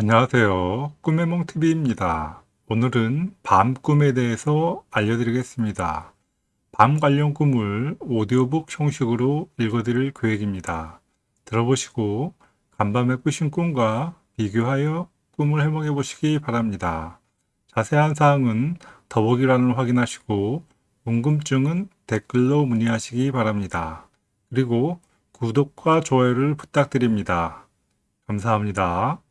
안녕하세요. 꿈의 몽TV입니다. 오늘은 밤 꿈에 대해서 알려드리겠습니다. 밤 관련 꿈을 오디오북 형식으로 읽어드릴 계획입니다. 들어보시고 간밤에 꾸신 꿈과 비교하여 꿈을 해몽해 보시기 바랍니다. 자세한 사항은 더보기란을 확인하시고 궁금증은 댓글로 문의하시기 바랍니다. 그리고 구독과 좋아요를 부탁드립니다. 감사합니다.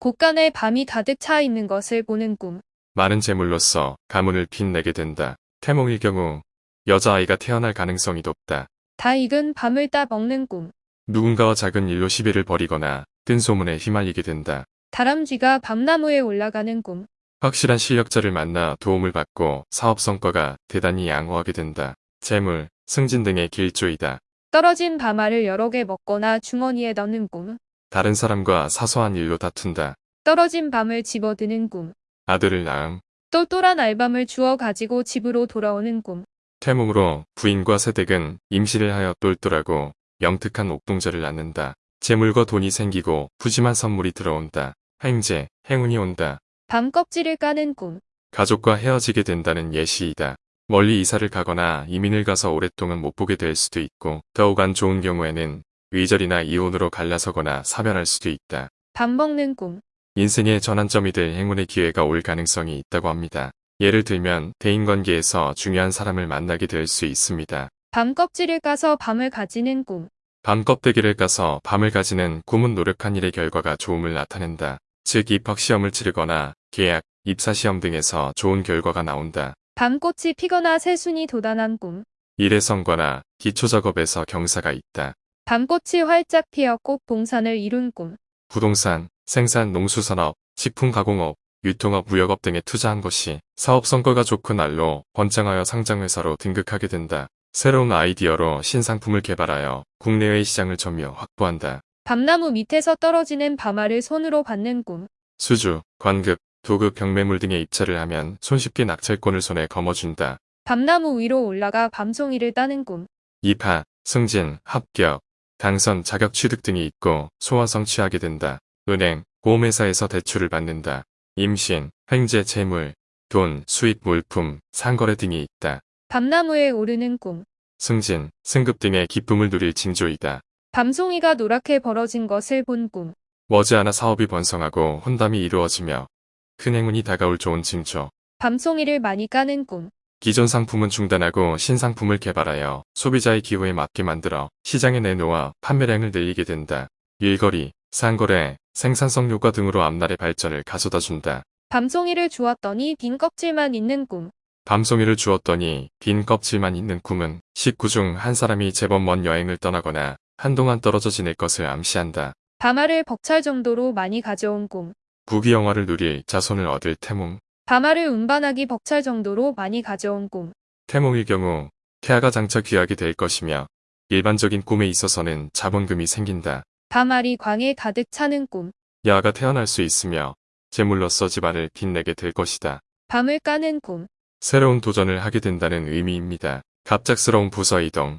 곳간에 밤이 가득 차 있는 것을 보는 꿈. 많은 재물로서 가문을 빛내게 된다. 태몽일 경우 여자아이가 태어날 가능성이 높다. 다 익은 밤을 따 먹는 꿈. 누군가와 작은 일로 시비를 벌이거나 뜬 소문에 휘말리게 된다. 다람쥐가 밤나무에 올라가는 꿈. 확실한 실력자를 만나 도움을 받고 사업 성과가 대단히 양호하게 된다. 재물, 승진 등의 길조이다. 떨어진 밤알을 여러 개 먹거나 주머니에 넣는 꿈. 다른 사람과 사소한 일로 다툰다. 떨어진 밤을 집어드는 꿈. 아들을 낳음, 똘똘한 알밤을 주워 가지고 집으로 돌아오는 꿈. 태몽으로 부인과 새댁은 임시를 하여 똘똘하고 영특한 옥동자를 낳는다. 재물과 돈이 생기고 푸짐한 선물이 들어온다. 행제, 행운이 온다. 밤 껍질을 까는 꿈. 가족과 헤어지게 된다는 예시이다. 멀리 이사를 가거나 이민을 가서 오랫동안 못 보게 될 수도 있고 더욱 안 좋은 경우에는 의절이나 이혼으로 갈라서거나 사별할 수도 있다. 밥 먹는 꿈. 인생의 전환점이 될 행운의 기회가 올 가능성이 있다고 합니다. 예를 들면 대인관계에서 중요한 사람을 만나게 될 수 있습니다. 밤 껍질을 까서 밤을 가지는 꿈. 밤 껍데기를 까서 밤을 가지는 꿈은 노력한 일의 결과가 좋음을 나타낸다. 즉 입학시험을 치르거나 계약, 입사시험 등에서 좋은 결과가 나온다. 밤꽃이 피거나 새순이 돋아난 꿈. 일의 성과나 기초작업에서 경사가 있다. 밤꽃이 활짝 피어 꽃 봉산을 이룬 꿈. 부동산, 생산, 농수산업, 식품 가공업, 유통업, 무역업 등에 투자한 것이 사업 성과가 좋고 날로 번창하여 상장회사로 등극하게 된다. 새로운 아이디어로 신상품을 개발하여 국내외 시장을 점유 확보한다. 밤나무 밑에서 떨어지는 밤알을 손으로 받는 꿈. 수주, 관급, 도급, 경매물 등에 입찰을 하면 손쉽게 낙찰권을 손에 거머쥔다. 밤나무 위로 올라가 밤송이를 따는 꿈. 입하, 승진, 합격, 당선, 자격 취득 등이 있고 소원 성취하게 된다. 은행, 보험회사에서 대출을 받는다. 임신, 횡재, 재물, 돈, 수입, 물품, 상거래 등이 있다. 밤나무에 오르는 꿈. 승진, 승급 등의 기쁨을 누릴 징조이다. 밤송이가 노랗게 벌어진 것을 본 꿈. 머지않아 사업이 번성하고 혼담이 이루어지며 큰 행운이 다가올 좋은 징조. 밤송이를 많이 까는 꿈. 기존 상품은 중단하고 신상품을 개발하여 소비자의 기호에 맞게 만들어 시장에 내놓아 판매량을 늘리게 된다. 일거리, 상거래, 생산성 효과 등으로 앞날의 발전을 가져다 준다. 밤송이를 주었더니 빈 껍질만 있는 꿈. 밤송이를 주었더니 빈 껍질만 있는 꿈은 식구 중 한 사람이 제법 먼 여행을 떠나거나 한동안 떨어져 지낼 것을 암시한다. 밤알을 벅찰 정도로 많이 가져온 꿈. 부귀영화를 누릴 자손을 얻을 태몽. 밤알을 운반하기 벅찰 정도로 많이 가져온 꿈. 태몽일 경우 태아가 장차 귀하게 될 것이며 일반적인 꿈에 있어서는 자본금이 생긴다. 밤알이 광에 가득 차는 꿈. 야가 태어날 수 있으며 제물로서 집안을 빛내게 될 것이다. 밤을 까는 꿈. 새로운 도전을 하게 된다는 의미입니다. 갑작스러운 부서 이동,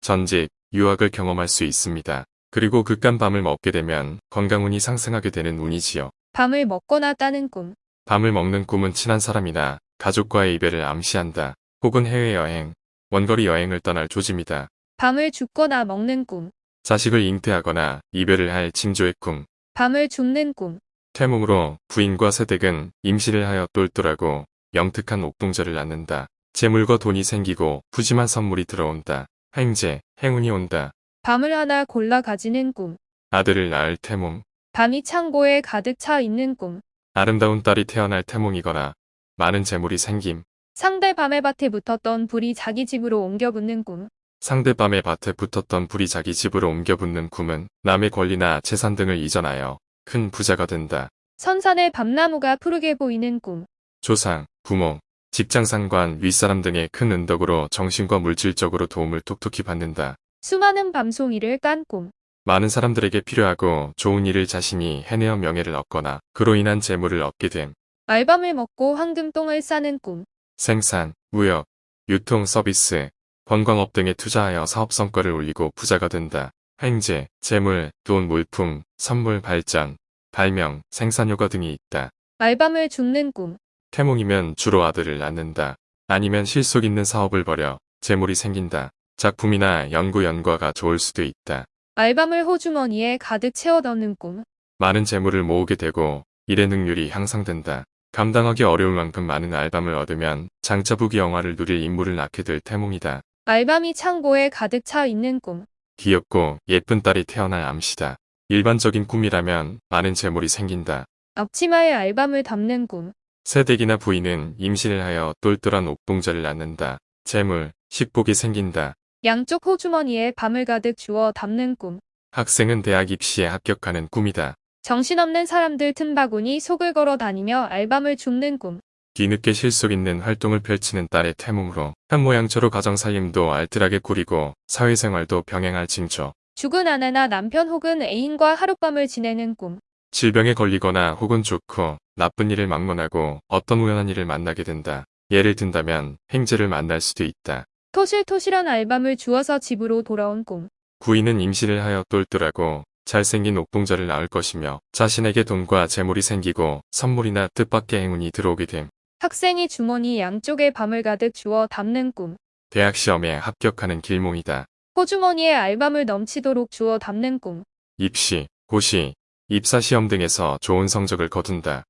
전직, 유학을 경험할 수 있습니다. 그리고 극간 밤을 먹게 되면 건강운이 상승하게 되는 운이지요. 밤을 먹거나 따는 꿈. 밤을 먹는 꿈은 친한 사람이나 가족과의 이별을 암시한다. 혹은 해외여행, 원거리 여행을 떠날 조짐이다. 밤을 죽거나 먹는 꿈. 자식을 잉태하거나 이별을 할 징조의 꿈. 밤을 줍는 꿈. 태몽으로 부인과 새댁은 임시를 하여 똘똘하고 영특한 옥동자를 낳는다. 재물과 돈이 생기고 푸짐한 선물이 들어온다. 행제, 행운이 온다. 밤을 하나 골라 가지는 꿈. 아들을 낳을 태몽. 밤이 창고에 가득 차 있는 꿈. 아름다운 딸이 태어날 태몽이거나 많은 재물이 생김. 상대 밤의 밭에 붙었던 불이 자기 집으로 옮겨 붙는 꿈. 상대 밤의 밭에 붙었던 불이 자기 집으로 옮겨 붙는 꿈은 남의 권리나 재산 등을 이전하여 큰 부자가 된다. 선산에 밤나무가 푸르게 보이는 꿈. 조상, 부모, 직장 상관, 윗사람 등의 큰 은덕으로 정신과 물질적으로 도움을 톡톡히 받는다. 수많은 밤송이를 깐 꿈. 많은 사람들에게 필요하고 좋은 일을 자신이 해내어 명예를 얻거나 그로 인한 재물을 얻게 됨. 알밤을 먹고 황금똥을 싸는 꿈. 생산, 무역, 유통 서비스, 관광업 등에 투자하여 사업 성과를 올리고 부자가 된다. 행제, 재물, 돈, 물품, 선물 발전, 발명, 생산 효과 등이 있다. 알밤을 줍는 꿈. 태몽이면 주로 아들을 낳는다. 아니면 실속 있는 사업을 벌여 재물이 생긴다. 작품이나 연구 연과가 좋을 수도 있다. 알밤을 호주머니에 가득 채워 넣는 꿈. 많은 재물을 모으게 되고 일의 능률이 향상된다. 감당하기 어려울 만큼 많은 알밤을 얻으면 장자부기 영화를 누릴 인물을 낳게 될 태몽이다. 알밤이 창고에 가득 차 있는 꿈. 귀엽고 예쁜 딸이 태어날 암시다. 일반적인 꿈이라면 많은 재물이 생긴다. 앞치마에 알밤을 담는 꿈. 새댁이나 부인은 임신을 하여 똘똘한 옥동자를 낳는다. 재물, 식복이 생긴다. 양쪽 호주머니에 밤을 가득 주워 담는 꿈. 학생은 대학 입시에 합격하는 꿈이다. 정신없는 사람들 틈바구니 속을 걸어 다니며 알밤을 줍는 꿈. 뒤늦게 실속 있는 활동을 펼치는 딸의 태몽으로 한 모양처로 가정살림도 알뜰하게 꾸리고 사회생활도 병행할 징조. 죽은 아내나 남편 혹은 애인과 하룻밤을 지내는 꿈. 질병에 걸리거나 혹은 좋고 나쁜 일을 막론하고 어떤 우연한 일을 만나게 된다. 예를 든다면 행제를 만날 수도 있다. 토실토실한 알밤을 주워서 집으로 돌아온 꿈. 부인은 임신을 하여 똘똘하고 잘생긴 옥동자를 낳을 것이며 자신에게 돈과 재물이 생기고 선물이나 뜻밖의 행운이 들어오게 됨. 학생이 주머니 양쪽에 밤을 가득 주워 담는 꿈. 대학 시험에 합격하는 길몽이다. 호주머니에 알밤을 넘치도록 주워 담는 꿈. 입시, 고시, 입사시험 등에서 좋은 성적을 거둔다.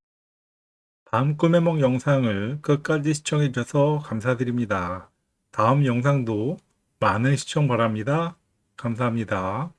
밤 꿈의梦 영상을 끝까지 시청해주셔서 감사드립니다. 다음 영상도 많은 시청 바랍니다. 감사합니다.